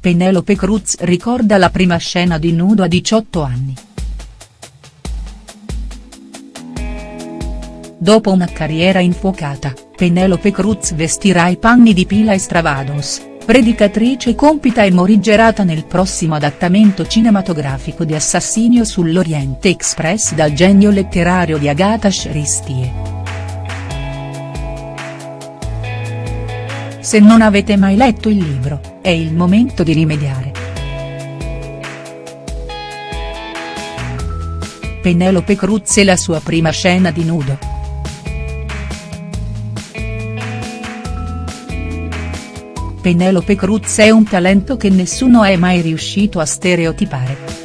Penelope Cruz ricorda la prima scena di nudo a 18 anni. Dopo una carriera infuocata, Penelope Cruz vestirà i panni di Pila Estravados, predicatrice compita e morigerata nel prossimo adattamento cinematografico di Assassinio sull'Oriente Express dal genio letterario di Agatha Christie. Se non avete mai letto il libro, è il momento di rimediare. Penelope Cruz e la sua prima scena di nudo. Penelope Cruz è un talento che nessuno è mai riuscito a stereotipare.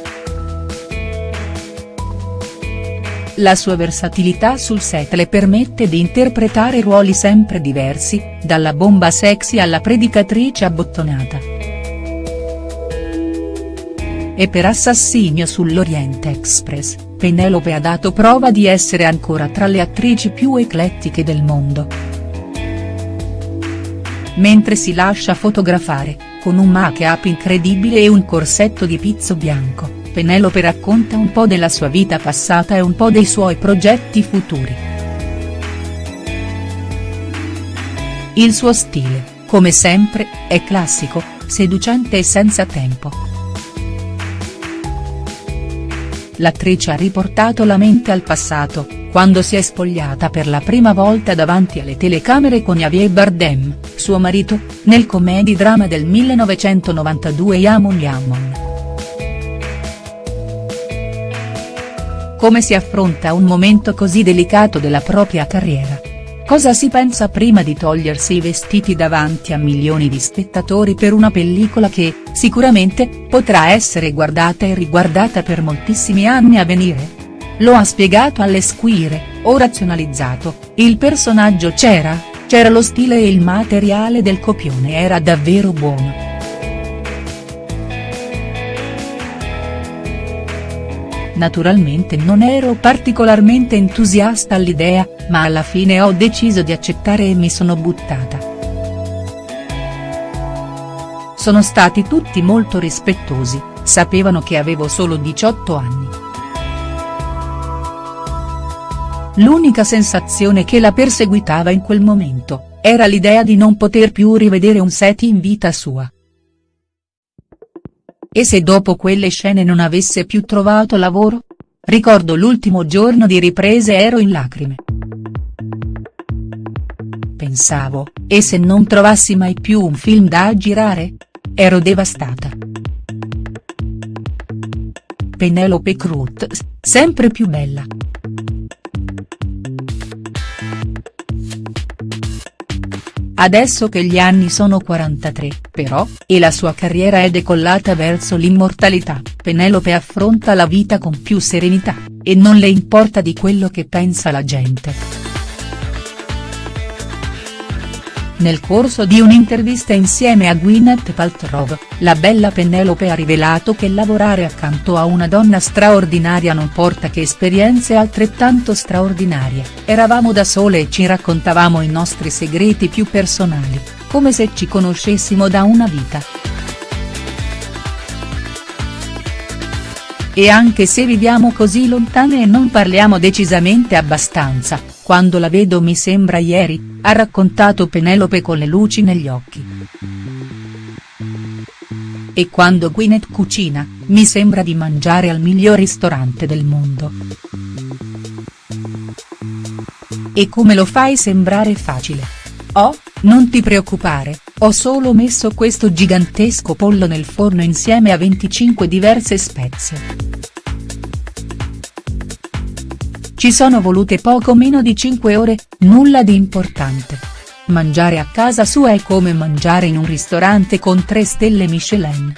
La sua versatilità sul set le permette di interpretare ruoli sempre diversi, dalla bomba sexy alla predicatrice abbottonata. E per Assassinio sull'Oriente Express, Penelope ha dato prova di essere ancora tra le attrici più eclettiche del mondo. Mentre si lascia fotografare, con un make-up incredibile e un corsetto di pizzo bianco, Penelope racconta un po' della sua vita passata e un po' dei suoi progetti futuri. Il suo stile, come sempre, è classico, seducente e senza tempo. L'attrice ha riportato la mente al passato, quando si è spogliata per la prima volta davanti alle telecamere con Javier Bardem, suo marito, nel comedy-drama del 1992 Yamon Yamon. Come si affronta un momento così delicato della propria carriera? Cosa si pensa prima di togliersi i vestiti davanti a milioni di spettatori per una pellicola che, sicuramente, potrà essere guardata e riguardata per moltissimi anni a venire?. Lo ha spiegato alle squire, ho razionalizzato, il personaggio c'era, c'era lo stile e il materiale del copione era davvero buono. Naturalmente non ero particolarmente entusiasta all'idea, ma alla fine ho deciso di accettare e mi sono buttata. Sono stati tutti molto rispettosi, sapevano che avevo solo 18 anni. L'unica sensazione che la perseguitava in quel momento, era l'idea di non poter più rivedere un set in vita sua. E se dopo quelle scene non avesse più trovato lavoro? Ricordo l'ultimo giorno di riprese ero in lacrime. Pensavo, e se non trovassi mai più un film da girare? Ero devastata. Penelope Cruz, sempre più bella. Adesso che gli anni sono 43, però, e la sua carriera è decollata verso l'immortalità, Penelope affronta la vita con più serenità, e non le importa di quello che pensa la gente. Nel corso di un'intervista insieme a Gwyneth Paltrow, la bella Penelope ha rivelato che lavorare accanto a una donna straordinaria non porta che esperienze altrettanto straordinarie, eravamo da sole e ci raccontavamo i nostri segreti più personali, come se ci conoscessimo da una vita. E anche se viviamo così lontane e non parliamo decisamente abbastanza, quando la vedo mi sembra ieri, ha raccontato Penelope con le luci negli occhi. E quando Gwyneth cucina, mi sembra di mangiare al miglior ristorante del mondo. E come lo fai sembrare facile? Oh, non ti preoccupare, ho solo messo questo gigantesco pollo nel forno insieme a 25 diverse spezie. Ci sono volute poco meno di 5 ore, nulla di importante. Mangiare a casa sua è come mangiare in un ristorante con 3 stelle Michelin.